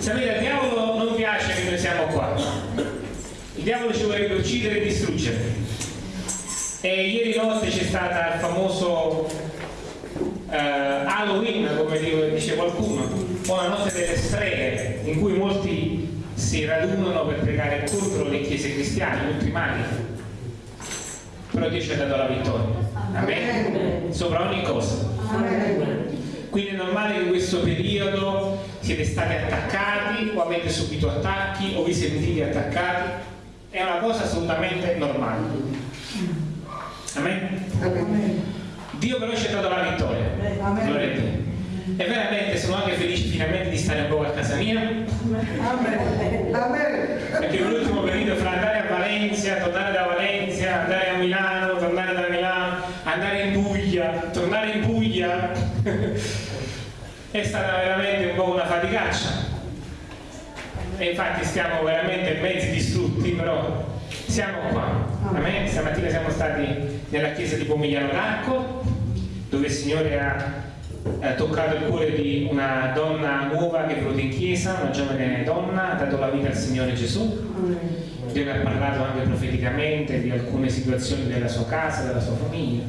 Sapete, al diavolo non piace che noi siamo qua. Il diavolo ci vorrebbe uccidere e distruggere. E ieri notte c'è stato il famoso eh, Halloween, come dice qualcuno, o la notte delle streghe, in cui molti si radunano per pregare contro le chiese cristiane, contro i mali. Però Dio ci ha dato la vittoria. Amen. Sopra ogni cosa. Quindi è normale che in questo periodo siete stati attaccati o avete subito attacchi o vi sentite attaccati. È una cosa assolutamente normale. Amen. Dio però ci ha dato la vittoria. Gloria a Dio. E veramente sono anche felice finalmente di stare un po' a casa mia. Perché l'ultimo periodo fra andare a Valencia, tornare da Valencia, andare a Milano, tornare da Milano, andare in Puglia, tornare in Puglia è stata veramente un po' una faticaccia. E infatti stiamo veramente mezzi distrutti, però siamo qua. Amen. Stamattina siamo stati nella chiesa di Pomigliano d'Arco, dove il Signore ha ha toccato il cuore di una donna nuova che è venuta in chiesa, una giovane donna, ha dato la vita al Signore Gesù. Dio ne ha parlato anche profeticamente di alcune situazioni della sua casa, della sua famiglia,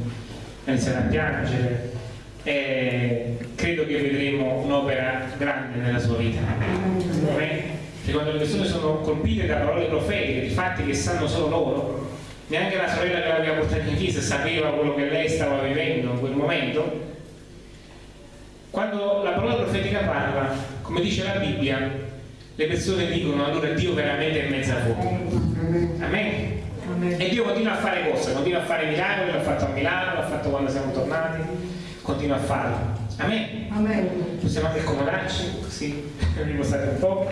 ha iniziato a piangere e credo che vedremo un'opera grande nella sua vita. Perché quando le persone sono colpite da parole profetiche, di fatti che sanno solo loro, neanche la sorella che l'aveva portata in chiesa sapeva quello che lei stava vivendo in quel momento, quando la parola profetica parla, come dice la Bibbia, le persone dicono allora Dio veramente è in mezzo a voi. Amen. E Dio continua a fare cose, continua a fare miracoli, l'ha fatto a Milano, l'ha fatto quando siamo tornati, continua a farlo. Amen. Amen. Possiamo anche accomodarci, così riposare un po'.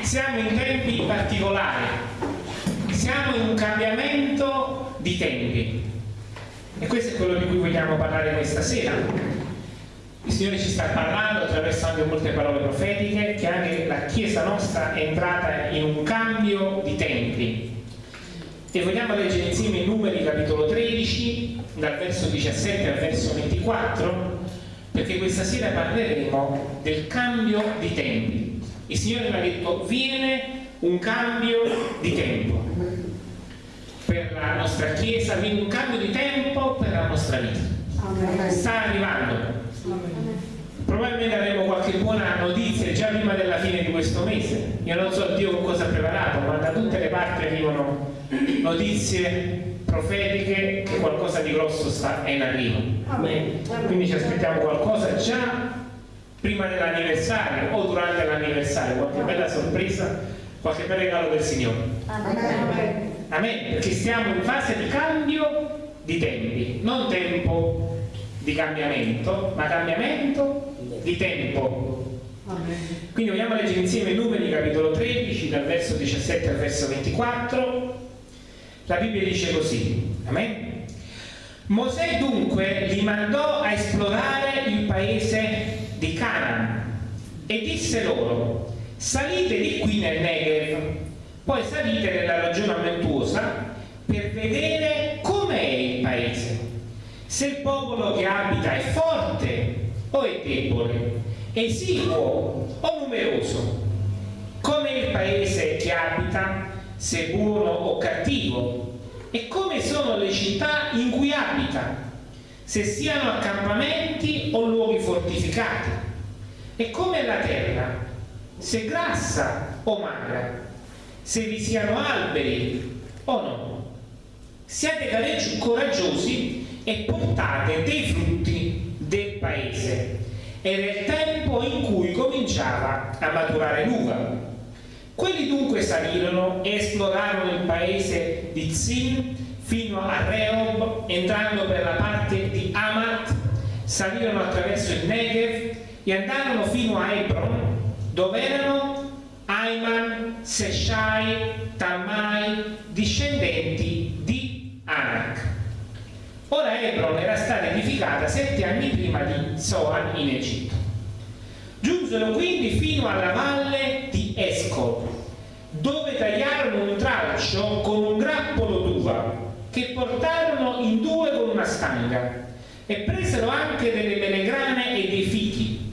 Siamo in tempi particolari, siamo in un cambiamento di tempi. E questo è quello di cui vogliamo parlare questa sera il Signore ci sta parlando attraverso anche molte parole profetiche che anche la Chiesa nostra è entrata in un cambio di tempi. E vogliamo leggere insieme i numeri capitolo 13, dal verso 17 al verso 24, perché questa sera parleremo del cambio di tempi. Il Signore mi ha detto, viene un cambio di tempo. Per la nostra Chiesa, viene un cambio di tempo per la nostra vita. Sta arrivando. Probabilmente avremo qualche buona notizia già prima della fine di questo mese. Io non so Dio con cosa ha preparato ma da tutte le parti arrivano notizie profetiche che qualcosa di grosso sta in arrivo Amen. quindi ci aspettiamo qualcosa già prima dell'anniversario o durante l'anniversario qualche bella sorpresa qualche bel regalo del Signore Amen. Amen. perché stiamo in fase di cambio di tempi non tempo di cambiamento, ma cambiamento di tempo. Quindi vogliamo leggere insieme i numeri, capitolo 13, dal verso 17 al verso 24. La Bibbia dice così, Amen. Mosè dunque li mandò a esplorare il paese di Canaan e disse loro, salite di qui nel Negev, poi salite nella regione montuosa per vedere com'è il paese se il popolo che abita è forte o è debole, esiguo o numeroso, come il paese che abita, se buono o cattivo, e come sono le città in cui abita, se siano accampamenti o luoghi fortificati, e come la terra, se grassa o magra, se vi siano alberi o no. Siate coraggiosi e portate dei frutti del paese. Era il tempo in cui cominciava a maturare l'uva. Quelli dunque salirono e esplorarono il paese di Zin fino a Rehob, entrando per la parte di Amat, salirono attraverso il Negev e andarono fino a Hebron, dove erano Ayman, Seshai, Talmai, discendenti di Anak. Ora Hebron era stata edificata sette anni prima di Zoan in Egitto. Giunsero quindi fino alla valle Escol, dove tagliarono un tralcio con un grappolo d'uva, che portarono in due con una stanga, e presero anche delle melegrane e dei fichi.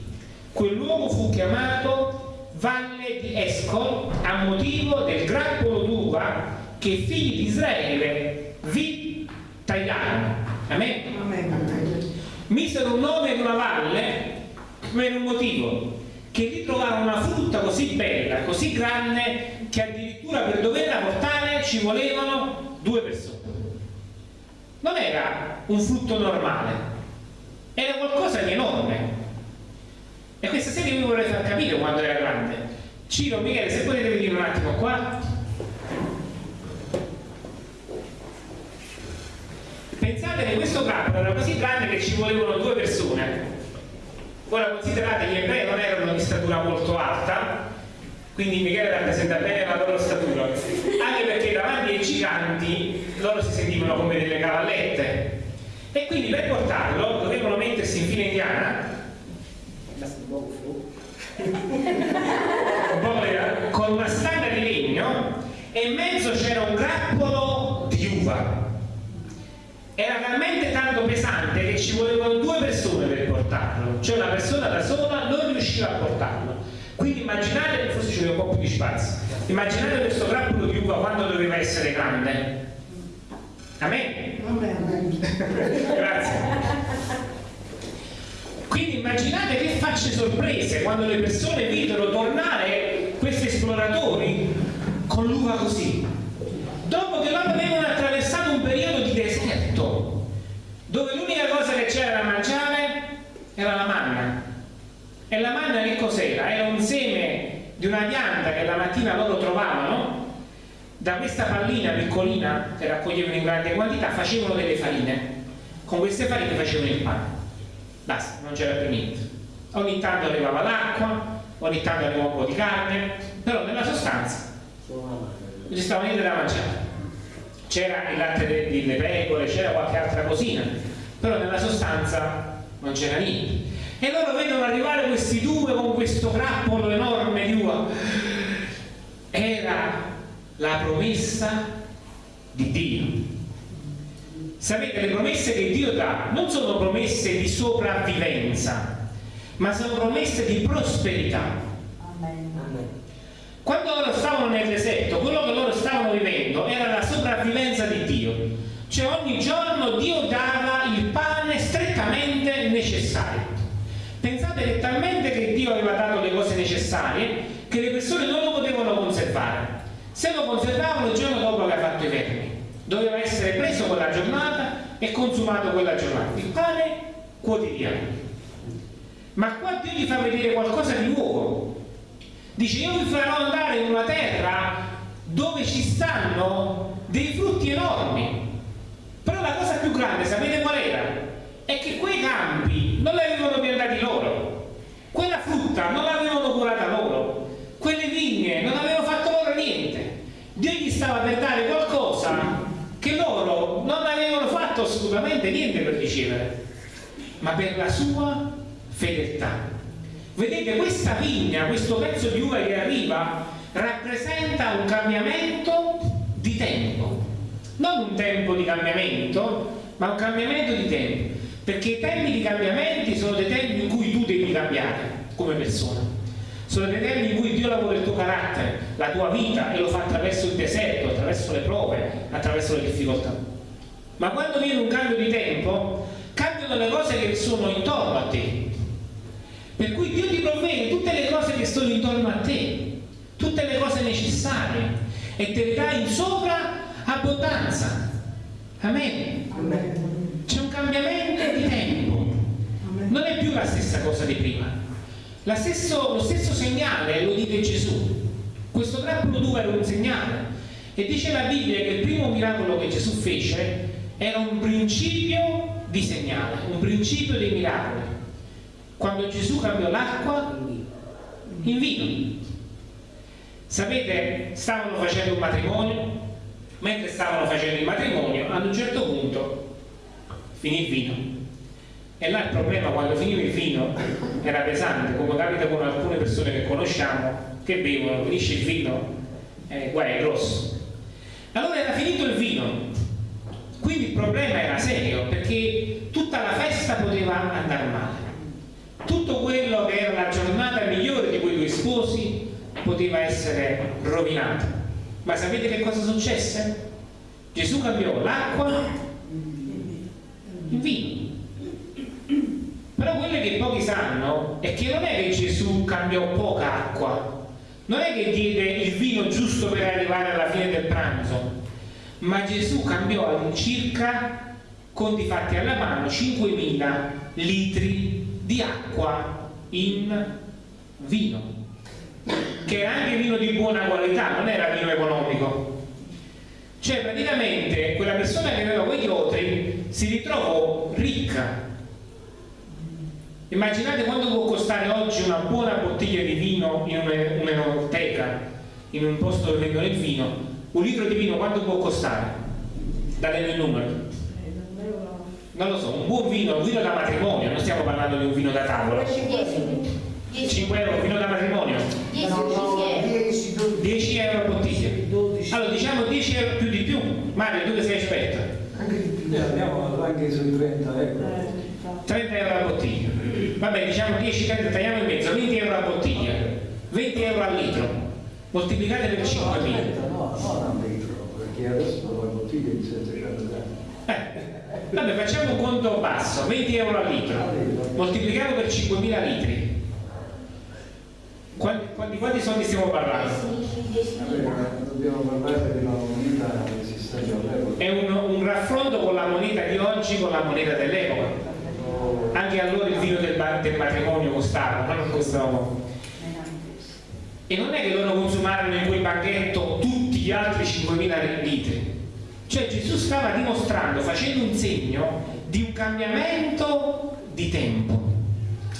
Quel luogo fu chiamato Valle di Escol a motivo del grappolo d'uva che i figli di Israele vi tagliarono. Amen? Amen. Misero un nome in una valle per un motivo trovarono una frutta così bella, così grande che addirittura per doverla portare ci volevano due persone. Non era un frutto normale era qualcosa di enorme. E questa serie vi vorrei far capire quando era grande. Ciro, Michele, se potete venire un attimo qua. Pensate che questo campo era così grande che ci volevano due persone ora considerate gli ebrei non erano di statura molto alta quindi Michele rappresenta bene la loro statura anche perché davanti ai giganti loro si sentivano come delle cavallette. E quindi per portarlo dovevano mettersi in fila indiana. Con una stanga di legno e in mezzo c'era un grappolo di uva. Era talmente tanto pesante che ci volevano due persone per portarlo cioè una persona da sola non riusciva a portarlo quindi immaginate forse vuole un po' più di spazio immaginate questo grappolo di uva quando doveva essere grande Amen? Amen. Grazie. Quindi immaginate che facce sorprese quando le persone videro tornare questi esploratori con l'uva così. Dopo che loro avevano attraversato un periodo di deserto, dove l'unica cosa che c'era da mangiare era la manna. E la manna che cos'era? Era un seme di una pianta che la mattina loro trovavano. Da questa pallina piccolina che raccoglievano in grande quantità facevano delle farine. Con queste farine facevano il pane. Basta, non c'era più niente. Ogni tanto arrivava l'acqua ogni tanto arrivava un po' di carne però nella sostanza non ci stava niente da mangiare. C'era il latte delle pecore c'era qualche altra cosina però nella sostanza non c'era niente e loro vedono arrivare questi due con questo grappolo enorme di uva era la promessa di Dio. Sapete, le promesse che Dio dà non sono promesse di sopravvivenza, ma sono promesse di prosperità. Quando loro stavano nel deserto, quello che loro stavano vivendo era la sopravvivenza di Dio. Cioè ogni giorno Dio dava il pane strettamente necessario. Pensate che talmente che Dio aveva dato le cose necessarie che le persone non lo potevano conservare. Se lo conservavano il giorno dopo aveva fatto i vermi doveva essere preso quella giornata e consumato quella giornata il pane quotidiano. Ma qua Dio gli fa vedere qualcosa di nuovo. Dice io vi farò andare in una terra dove ci stanno dei frutti enormi. Però la cosa più grande sapete qual era? è che quei campi non li avevano piantati loro frutta non l'avevano curata loro quelle vigne non avevano fatto loro niente Dio gli stava per dare qualcosa che loro non avevano fatto assolutamente niente per ricevere, ma per la sua fedeltà. Vedete, questa vigna, questo pezzo di uva che arriva, rappresenta un cambiamento di tempo. Non un tempo di cambiamento, ma un cambiamento di tempo. Perché i tempi di cambiamenti sono dei tempi in cui tu devi cambiare come persona sono dei tempi in cui Dio lavora il tuo carattere, la tua vita e lo fa attraverso il deserto, attraverso le prove, attraverso le difficoltà. Ma quando viene un cambio di tempo, cambiano le cose che sono intorno a te. Per cui Dio ti provvede tutte le cose che sono intorno a te, tutte le cose necessarie e te le dà in sopra abbondanza. Amen. Amen. C'è un cambiamento di tempo. Non è più la stessa cosa di prima Stesso, lo stesso segnale lo dice Gesù. Questo grappolo d'uva era un segnale. E dice la Bibbia che il primo miracolo che Gesù fece era un principio di segnale, un principio dei miracoli. Quando Gesù cambiò l'acqua in vino. Sapete, stavano facendo un matrimonio, mentre stavano facendo il matrimonio, ad un certo punto finì il vino e là il problema quando finiva il vino era pesante, come capita con alcune persone che conosciamo, che bevono, finisce il vino, eh, guai, è grosso. Allora era finito il vino, quindi il problema era serio, perché tutta la festa poteva andare male. Tutto quello che era la giornata migliore di poteva essere rovinata. Ma sapete che cosa successe? Gesù cambiò l'acqua in vino. Però quello che pochi sanno è che non è che Gesù cambiò poca acqua, non è che diede il vino giusto per arrivare alla fine del pranzo, ma Gesù cambiò all'incirca, conti fatti alla mano, 5.000 litri di acqua in vino, che era anche vino di buona qualità, non era vino economico. Cioè praticamente quella persona che aveva quegli otri si ritrovò ricca. Immaginate quanto può costare oggi una buona bottiglia di vino in un'enoteca, in un posto dove vendono il vino. Un litro di vino quanto può costare? Datemi il numero. Non lo so, un buon vino, un vino da matrimonio, non stiamo parlando di un vino da tavola. 5 euro, vino da matrimonio? 10 euro a bottiglia. Allora diciamo 10 euro più di più. Mario, tu che sei esperto? Anche di più, andiamo anche sui 30 euro. 30 euro a bottiglia. Vabbè, diciamo 10, 30, tagliamo in mezzo, 20 euro a bottiglia, 20 euro al litro, moltiplicate per 5.000. No, non a litro, perché adesso la bottiglia è di 700 grammi. Eh, vabbè, facciamo un conto basso, 20 euro al litro, moltiplicato per 5.000 litri. Quanti, quanti, quanti soldi stiamo parlando? Allora, dobbiamo parlare della moneta esistente all'epoca. È un, un raffronto con la moneta di oggi con la moneta dell'epoca. Anche allora il vino del, del matrimonio costava, ma non costava E non è che loro consumarono in quel banchetto tutti gli altri 5.000 litri. Cioè Gesù stava dimostrando, facendo un segno di un cambiamento di tempo.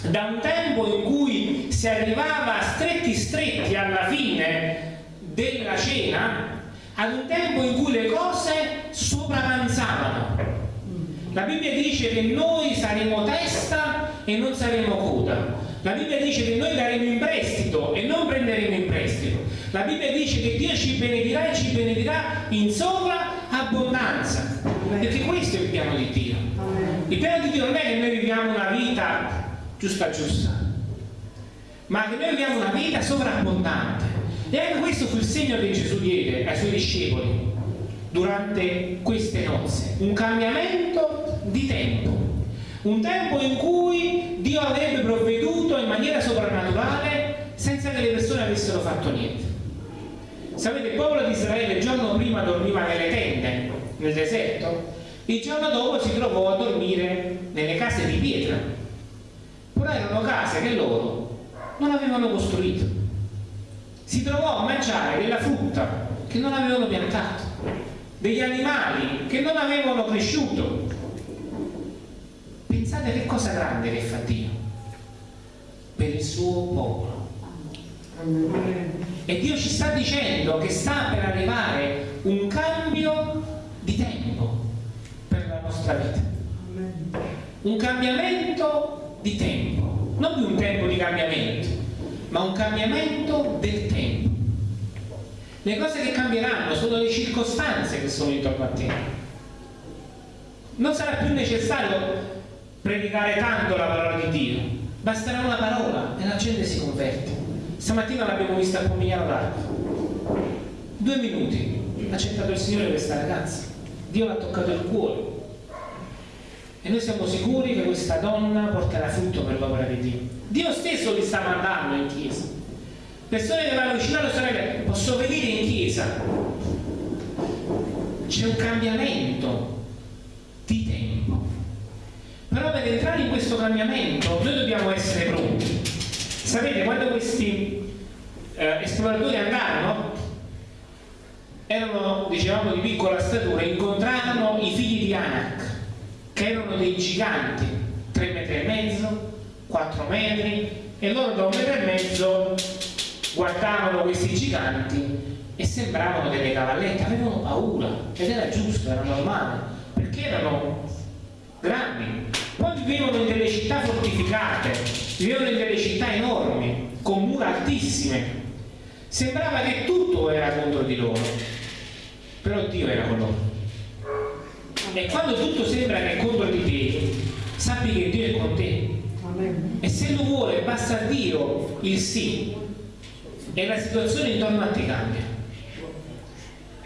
Da un tempo in cui si arrivava stretti stretti alla fine della cena, ad un tempo in cui le cose sopravanzavano la Bibbia dice che noi saremo testa e non saremo coda. La Bibbia dice che noi daremo in prestito e non prenderemo in prestito. La Bibbia dice che Dio ci benedirà e ci benedirà in sovrabbondanza. Perché questo è il piano di Dio. Il piano di Dio non è che noi viviamo una vita giusta giusta, ma che noi viviamo una vita sovrabbondante. E anche questo fu il segno che Gesù diede ai suoi discepoli durante queste nozze, un cambiamento di tempo, un tempo in cui Dio avrebbe provveduto in maniera soprannaturale senza che le persone avessero fatto niente. Sapete, il popolo di Israele il giorno prima dormiva nelle tende, nel deserto, il giorno dopo si trovò a dormire nelle case di pietra, però erano case che loro non avevano costruito. Si trovò a mangiare della frutta che non avevano piantato degli animali che non avevano cresciuto. Pensate che cosa grande che fa Dio per il suo popolo. E Dio ci sta dicendo che sta per arrivare un cambio di tempo per la nostra vita. Un cambiamento di tempo, non più un tempo di cambiamento, ma un cambiamento del tempo. Le cose che cambieranno sono le circostanze che sono intorno a te. Non sarà più necessario predicare tanto la parola di Dio, basterà una parola e la gente si converte. Stamattina l'abbiamo vista a Pomigliano d'Arco. Due minuti, ha accettato il Signore questa ragazza. Dio l'ha toccato il cuore. E noi siamo sicuri che questa donna porterà frutto per l'opera di Dio. Dio stesso li sta mandando in chiesa persone che vanno vicino alle sorelle posso venire in chiesa c'è un cambiamento però per entrare in questo cambiamento noi dobbiamo essere pronti. Sapete quando questi eh, esploratori andarono? Erano dicevamo di piccola statura incontrarono i figli di Anak che erano dei giganti 3 metri e mezzo 4 metri e loro da un metro e mezzo guardavano questi giganti e sembravano delle cavallette, avevano paura ed era giusto, era normale, perché erano grandi. Vivevano in delle città fortificate, vivevano in delle città enormi, con mura altissime. Sembrava che tutto era contro di loro, però Dio era con loro. E quando tutto sembra che è contro di te, sappi che Dio è con te. E se lo vuole, basta a Dio il sì e la situazione intorno a te cambia.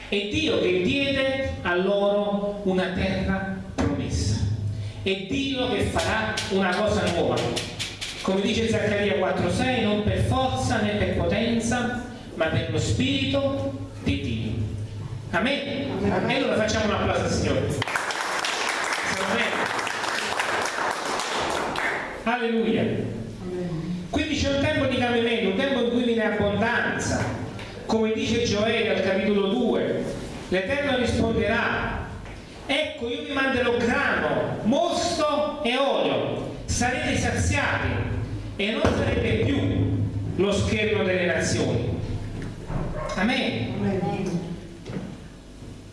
È Dio che diede a loro una terra. È Dio che farà una cosa nuova. Come dice Zaccaria 4:6, non per forza né per potenza, ma per lo Spirito di Dio. Amen? Amen. E allora facciamo un applauso al Signore. Alleluia. Quindi c'è un tempo di cambiamento, un tempo in cui viene abbondanza. Come dice Gioele al capitolo 2, l'Eterno risponderà, ecco io vi manderò grano, e olio, sarete saziati e non sarete più lo schermo delle nazioni. Amen.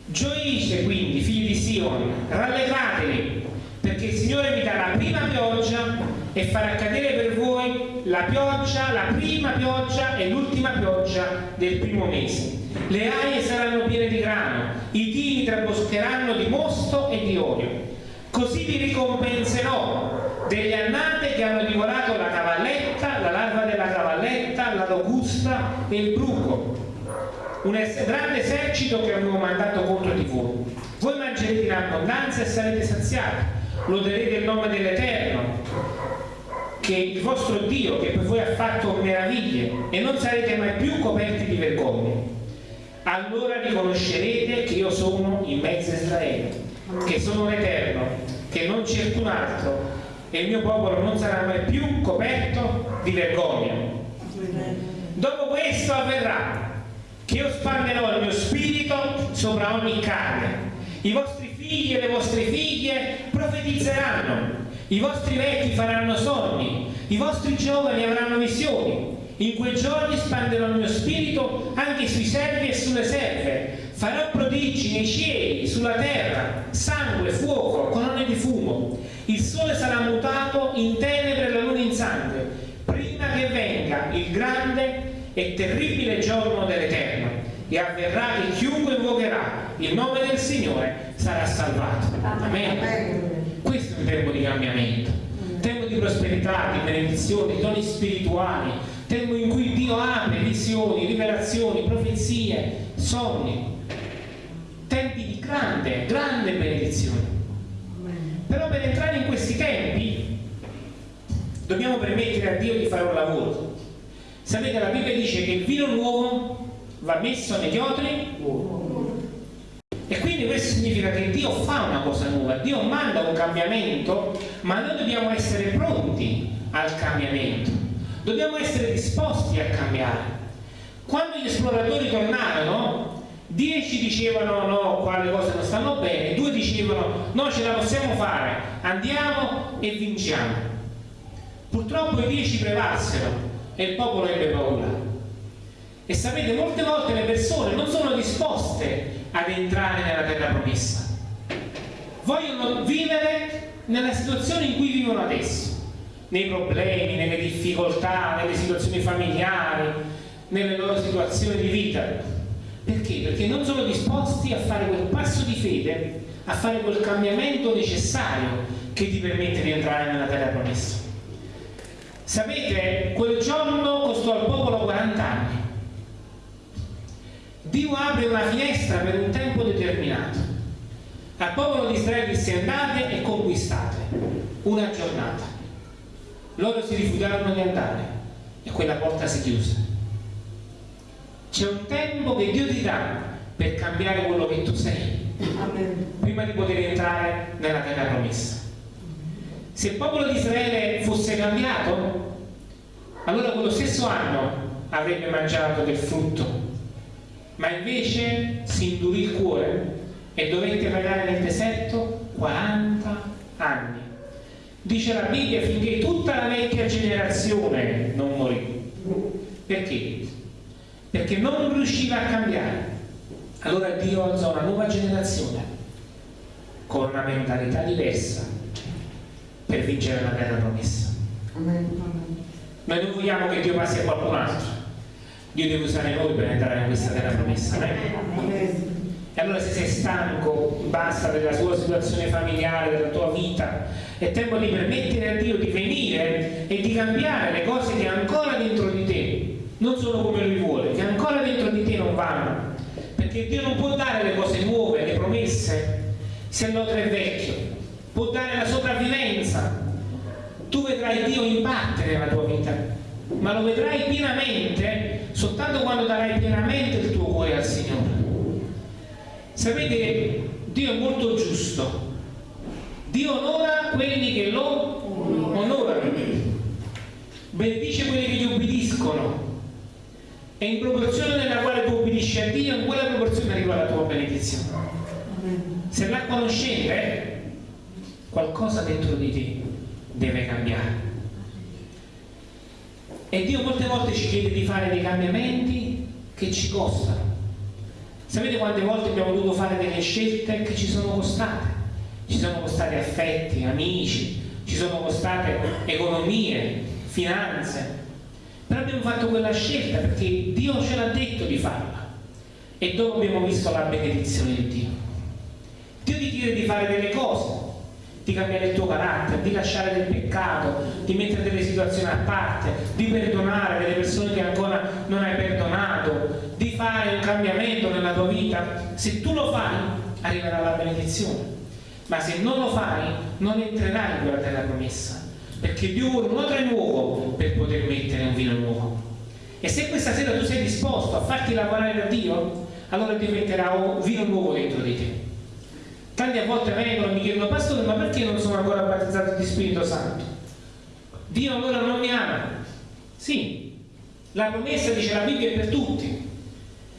Gioisce quindi, figli di Sion, rallegratevi, perché il Signore vi darà la prima pioggia e farà cadere per voi la pioggia, la prima pioggia e l'ultima pioggia del primo mese. Le aie saranno piene di grano, i tini traboscheranno di mosto e di olio. Così vi ricompenserò delle annate che hanno divorato la cavalletta, la larva della cavalletta, la locusta e il bruco, un grande esercito che avevo mandato contro di voi. Voi mangerete in abbondanza e sarete saziati, loderete il nome dell'Eterno, che il vostro Dio, che per voi ha fatto meraviglie, e non sarete mai più coperti di vergogna. Allora riconoscerete che io sono in mezzo a Israele, che sono l'Eterno, che non c'è alcun altro, e il mio popolo non sarà mai più coperto di vergogna. Dopo questo avverrà che io spanderò il mio spirito sopra ogni carne. I vostri figli e le vostre figlie profetizzeranno, i vostri vecchi faranno sogni, i vostri giovani avranno visioni. In quei giorni spanderò il mio spirito anche sui servi e sulle serve. Farò prodigi nei cieli, sulla terra, sangue, fuoco, colonne di fumo. Il sole sarà mutato in tenebre e la luna in sangue, prima che venga il grande e terribile giorno dell'Eterno e avverrà che chiunque invocherà il nome del Signore sarà salvato. Amen. Questo è un tempo di cambiamento, un tempo di prosperità, di benedizione, di doni spirituali, tempo in cui Dio apre visioni, rivelazioni, profezie, sogni, tempi di grande, grande benedizione. Però per entrare in questi tempi dobbiamo permettere a Dio di fare un lavoro Sapete, la Bibbia dice che il vino nuovo va messo negli otri e quindi questo significa che Dio fa una cosa nuova, Dio manda un cambiamento, ma noi dobbiamo essere pronti al cambiamento, dobbiamo essere disposti a cambiare. Quando gli esploratori tornarono, dieci dicevano no, qua le cose non stanno bene, due dicevano no, ce la possiamo fare, andiamo e vinciamo. Purtroppo i dieci prevalsero e il popolo ebbe paura. E sapete, molte volte le persone non sono disposte ad entrare nella terra promessa. Vogliono vivere nella situazione in cui vivono adesso, nei problemi, nelle difficoltà, nelle situazioni familiari, nelle loro situazioni di vita. Perché? Perché non sono disposti a fare quel passo di fede, a fare quel cambiamento necessario che ti permette di entrare nella terra promessa. Sapete, quel giorno costò al popolo 40 anni. Dio apre una finestra per un tempo determinato. Al popolo di Israele disse andate e conquistate una giornata. Loro si rifiutarono di andare e quella porta si chiuse. C'è un tempo che Dio ti dà per cambiare quello che tu sei, prima di poter entrare nella terra promessa. Se il popolo di Israele fosse cambiato, allora quello stesso anno avrebbe mangiato del frutto, ma invece si indurì il cuore e dovette pagare nel deserto 40 anni. Dice la Bibbia finché tutta la vecchia generazione non morì. Perché? Perché non riusciva a cambiare. Allora Dio alzò una nuova generazione con una mentalità diversa, per vincere la terra promessa. Noi non vogliamo che Dio passi a qualcun altro. Dio deve usare noi per entrare in questa terra promessa. Eh? E allora se sei stanco, basta della tua situazione familiare, della tua vita, è tempo di permettere a Dio di venire e di cambiare le cose che ancora dentro di non sono come lui vuole, che ancora dentro di te non vanno, perché Dio non può dare le cose nuove, le promesse, se l'altro è vecchio, può dare la sopravvivenza. Tu vedrai Dio in parte nella tua vita, ma lo vedrai pienamente soltanto quando darai pienamente il tuo cuore al Signore. Sapete, Dio è molto giusto. Dio onora quelli che lo onorano, benedice quelli che gli obbediscono e in proporzione nella quale tu obbedisci a Dio, in quella proporzione arriva la tua benedizione. Se la conoscete, qualcosa dentro di te deve cambiare. E Dio molte volte ci chiede di fare dei cambiamenti che ci costano. Sapete quante volte abbiamo dovuto fare delle scelte che ci sono costate? Ci sono costati affetti, amici, ci sono costate economie, finanze. Però abbiamo fatto quella scelta perché Dio ce l'ha detto di farla. E dopo abbiamo visto la benedizione di Dio. Dio ti chiede di fare delle cose, di cambiare il tuo carattere, di lasciare del peccato, di mettere delle situazioni a parte, di perdonare delle persone che ancora non hai perdonato, di fare un cambiamento nella tua vita. Se tu lo fai, arriverà la benedizione. Ma se non lo fai, non entrerai in quella terra promessa. Perché Dio vuole un odore nuovo per poter mettere un vino nuovo. E se questa sera tu sei disposto a farti lavorare da Dio, allora Dio metterà un vino nuovo dentro di te Tanti a volte vengono e mi chiedono, pastore, ma perché non sono ancora battezzato di Spirito Santo? Dio ancora non mi ama. Sì, la promessa dice la Bibbia è per tutti,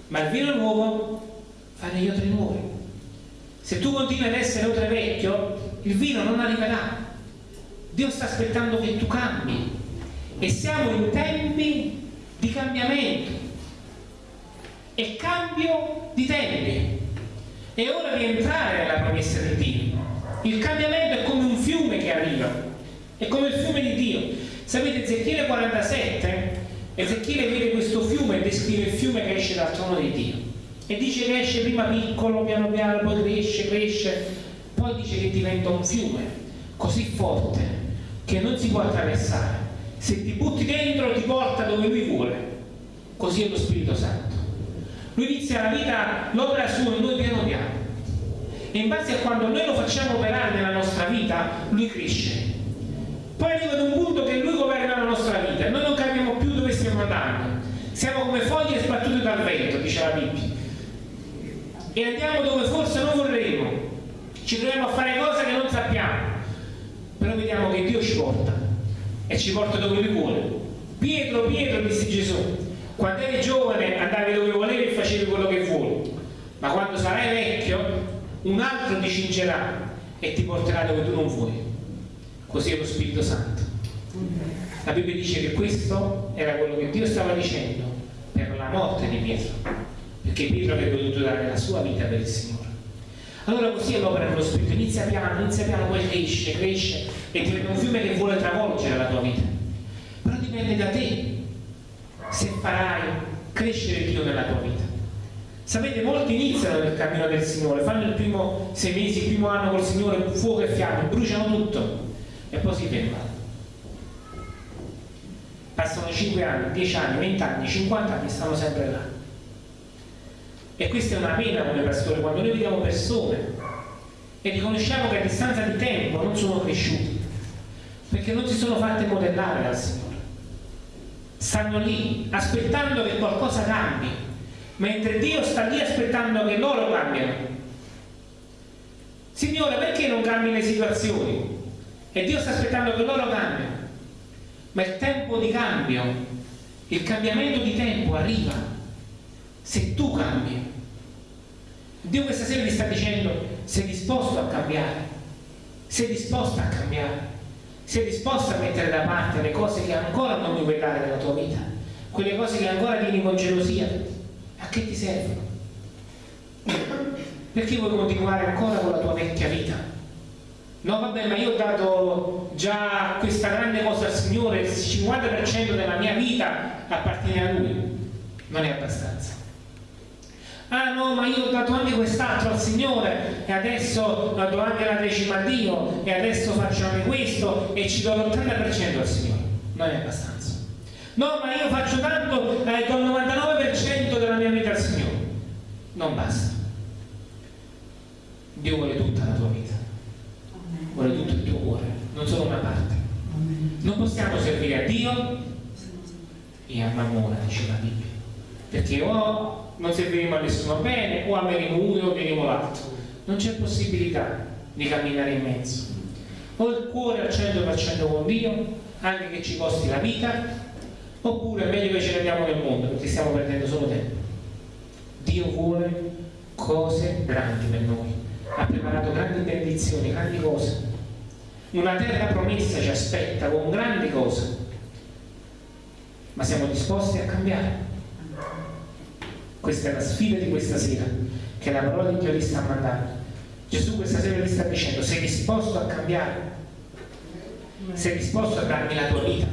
ma il vino nuovo fa degli odori nuovi. Se tu continui ad essere odore vecchio, il vino non arriverà. Dio sta aspettando che tu cambi. E siamo in tempi di cambiamento. E cambio di tempi. È ora di entrare nella promessa di Dio. Il cambiamento è come un fiume che arriva, è come il fiume di Dio. Sapete, Ezechiele 47, Ezechiele vede questo fiume e descrive il fiume che esce dal trono di Dio. E dice che esce prima piccolo, piano piano, poi cresce, cresce, poi dice che diventa un fiume così forte che non si può attraversare. Se ti butti dentro ti porta dove lui vuole. Così è lo Spirito Santo. Lui inizia la vita, l'opera sua in noi piano piano. E in base a quando noi lo facciamo operare nella nostra vita lui cresce. Poi arriva ad un punto che lui governa la nostra vita. E noi non capiamo più dove stiamo andando. Siamo come foglie sbattute dal vento dice la Bibbia. E andiamo dove forse non vorremmo. Ci troviamo a fare cose che non sappiamo. Però vediamo che Dio e ci porta dove lui vuole Pietro, Pietro disse Gesù quando eri giovane andavi dove volevi e facevi quello che vuoi, ma quando sarai vecchio un altro ti cingerà e ti porterà dove tu non vuoi. Così è lo Spirito Santo. La Bibbia dice che questo era quello che Dio stava dicendo per la morte di Pietro, perché Pietro avrebbe dovuto dare la sua vita per il Signore. Allora così è l'opera dello Spirito, inizia piano, inizia piano, poi cresce, cresce e diventa un fiume che vuole travolgere la tua vita. Però dipende da te se farai crescere Dio nella tua vita. Sapete, molti iniziano nel cammino del Signore, fanno il primo sei mesi, il primo anno col Signore, fuoco e fiamme, bruciano tutto e poi si fermano. Passano 5 anni, 10 anni, 20 anni, 50 anni stanno sempre là. E questa è una pena come pastore, quando noi vediamo persone e riconosciamo che a distanza di tempo non sono cresciuti, perché non si sono fatte modellare dal Signore stanno lì aspettando che qualcosa cambi, mentre Dio sta lì aspettando che loro cambiano. Signore, perché non cambi le situazioni? E Dio sta aspettando che loro cambiano. Ma il tempo di cambio, il cambiamento di tempo arriva se tu cambi. Dio questa sera ti sta dicendo, sei disposto a cambiare, sei disposta a cambiare sei disposto a mettere da parte le cose che ancora non vedere nella tua vita, quelle cose che ancora tieni con gelosia, a che ti servono? Perché vuoi continuare ancora con la tua vecchia vita? No, vabbè, ma io ho dato già questa grande cosa al Signore, il 50% della mia vita appartiene a Lui. Non è abbastanza ah no ma io ho dato anche quest'altro al Signore e adesso do anche la decima a Dio e adesso faccio anche questo e ci do l'80% al Signore non è abbastanza No, ma io faccio tanto eh, con il 99% della mia vita al Signore. Non basta. Dio vuole tutta la tua vita. Vuole tutto il tuo cuore, non solo una parte. Non possiamo servire a Dio e a Mammona, dice la Bibbia. Perché o non serviremo a nessuno bene, o ameremo uno o ameremo l'altro. Non c'è possibilità di camminare in mezzo. O il cuore al 100% con Dio, anche che ci costi la vita, oppure è meglio che ce ne andiamo nel mondo perché stiamo perdendo solo tempo. Dio vuole cose grandi per noi, ha preparato grandi benedizioni, grandi cose. Una terra promessa ci aspetta con grandi cose, ma siamo disposti a cambiare. Questa è la sfida di questa sera, che la parola di Dio ti sta mandando. Gesù questa sera ti sta dicendo, sei disposto a cambiare? Sei disposto a darmi la tua vita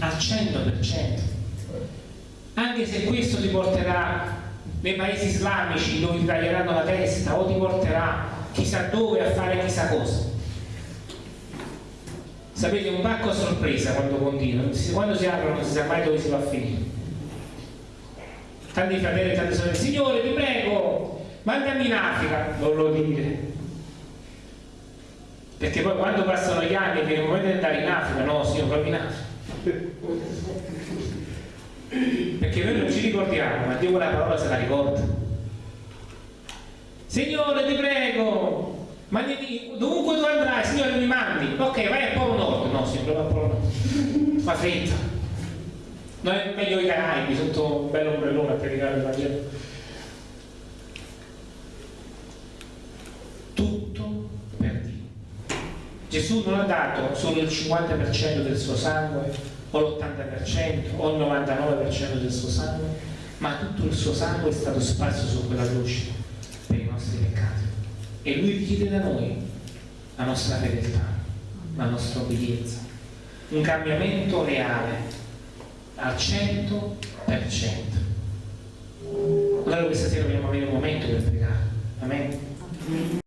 al 100%? Anche se questo ti porterà nei paesi islamici dove ti taglieranno la testa o ti porterà chissà dove a fare chissà cosa. Sapete, un pacco a sorpresa quando continua, quando si aprono non si sa mai dove si va a finire. Tanti fratelli e tante sorelle, Signore ti prego, mandami in Africa, non lo dire. Perché poi quando passano gli anni viene il momento di andare in Africa, no, Signore, proprio in Africa. Perché noi non ci ricordiamo, ma Dio quella parola se la ricorda. Signore ti prego, mandami, dovunque tu andrai, Signore mi mandi. Ok, vai al Polo Nord. No, Signore, va al Polo Nord. Fa fretta. Non è meglio i Caraibi sotto un bel ombrellone a predicare il Vangelo. Tutto per Dio. Gesù non ha dato solo il 50% del suo sangue o l'80% o il 99% del suo sangue, ma tutto il suo sangue è stato sparso su quella croce per i nostri peccati. E lui richiede da noi la nostra fedeltà, la nostra obbedienza, un cambiamento reale al 100%. Allora questa sera dobbiamo avere un momento per pregare. Amen.